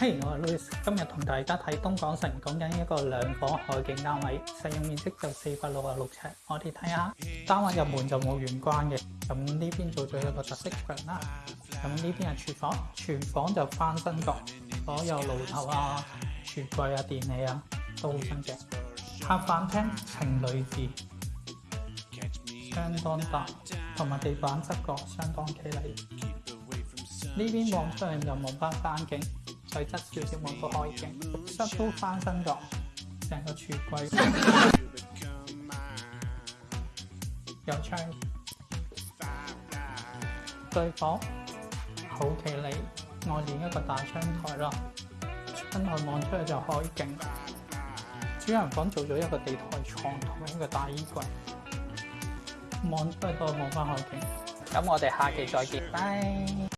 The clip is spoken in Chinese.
嘿，我 Louis，今日同大家睇東港城，講緊一個兩房海景單位，使用面積就四百六十六尺。我哋睇下單位入門就冇玄關嘅，咁呢邊做咗一個特色櫃啦。咁呢邊係廚房，廚房就翻新角，所有爐頭啊、橱櫃啊、電器啊都好新淨。客飯廳情侣字相當大，同埋地板質覺相當企理。呢邊望出去就望翻山景。水质少少，望到海景，室都翻新咗，成个橱柜有窗，对房好企理，外面一个大窗台咯，窗台望出去就海景。主人房做咗一个地台床同一个大衣柜，望出去都望翻海景。咁我哋下期再见，拜。